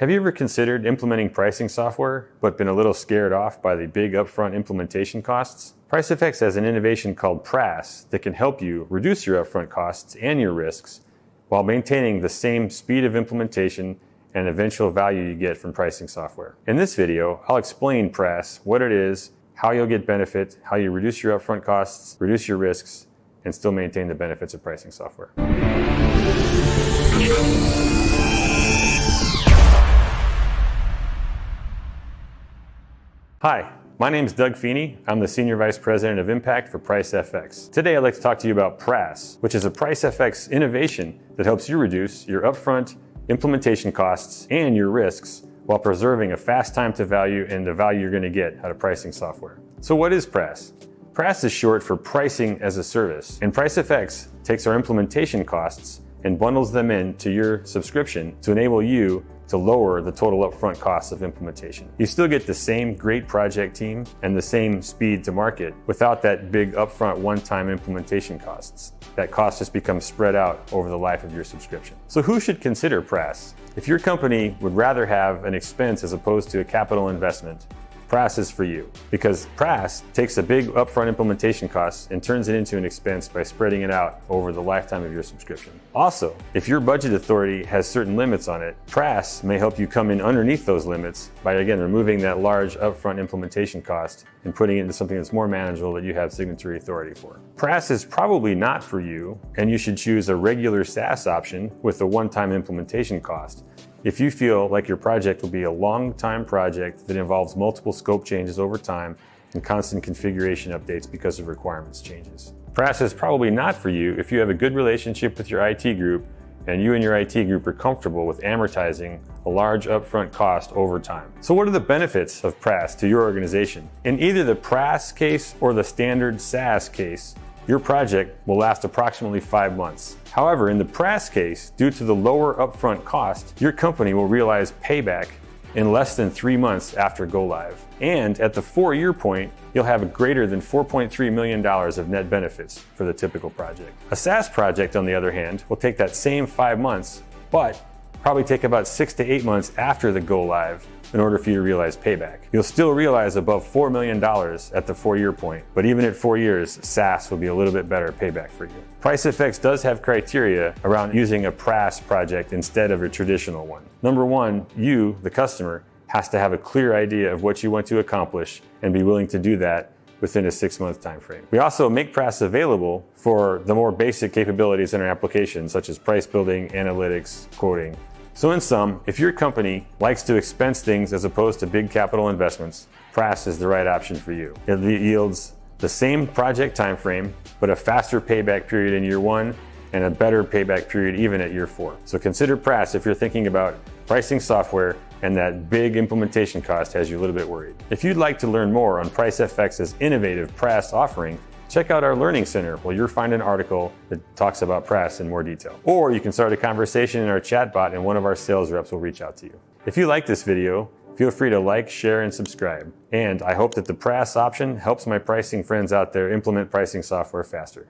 Have you ever considered implementing pricing software, but been a little scared off by the big upfront implementation costs? PriceFX has an innovation called PRAS that can help you reduce your upfront costs and your risks while maintaining the same speed of implementation and eventual value you get from pricing software. In this video, I'll explain PRAS, what it is, how you'll get benefit, how you reduce your upfront costs, reduce your risks, and still maintain the benefits of pricing software. Hi, my name is Doug Feeney. I'm the Senior Vice President of Impact for PriceFX. Today I'd like to talk to you about PRAS, which is a PriceFX innovation that helps you reduce your upfront implementation costs and your risks while preserving a fast time to value and the value you're going to get out of pricing software. So what is PRAS? PRAS is short for Pricing as a Service, and PriceFX takes our implementation costs and bundles them into your subscription to enable you to lower the total upfront costs of implementation. You still get the same great project team and the same speed to market without that big upfront one-time implementation costs. That cost just becomes spread out over the life of your subscription. So who should consider PRAS? If your company would rather have an expense as opposed to a capital investment, PRAS is for you because PRAS takes a big upfront implementation cost and turns it into an expense by spreading it out over the lifetime of your subscription. Also, if your budget authority has certain limits on it, PRAS may help you come in underneath those limits by again removing that large upfront implementation cost and putting it into something that's more manageable that you have signatory authority for. PRAS is probably not for you and you should choose a regular SaaS option with a one-time implementation cost if you feel like your project will be a long time project that involves multiple scope changes over time and constant configuration updates because of requirements changes. PRAS is probably not for you if you have a good relationship with your IT group and you and your IT group are comfortable with amortizing a large upfront cost over time. So what are the benefits of PRAS to your organization? In either the PRAS case or the standard SaaS case, your project will last approximately five months. However, in the PRAS case, due to the lower upfront cost, your company will realize payback in less than three months after go live. And at the four year point, you'll have a greater than $4.3 million of net benefits for the typical project. A SaaS project, on the other hand, will take that same five months, but probably take about six to eight months after the go live in order for you to realize payback. You'll still realize above $4 million at the four year point, but even at four years, SaaS will be a little bit better payback for you. PriceFX does have criteria around using a PRAS project instead of a traditional one. Number one, you, the customer, has to have a clear idea of what you want to accomplish and be willing to do that within a six month time frame. We also make PRAS available for the more basic capabilities in our application, such as price building, analytics, quoting, so in sum, if your company likes to expense things as opposed to big capital investments, PRAS is the right option for you. It yields the same project time frame, but a faster payback period in year one and a better payback period even at year four. So consider PRAS if you're thinking about pricing software and that big implementation cost has you a little bit worried. If you'd like to learn more on PriceFX's innovative PRAS offering, check out our Learning Center where you'll find an article that talks about PRAS in more detail. Or you can start a conversation in our chatbot and one of our sales reps will reach out to you. If you like this video, feel free to like, share, and subscribe. And I hope that the PRAS option helps my pricing friends out there implement pricing software faster.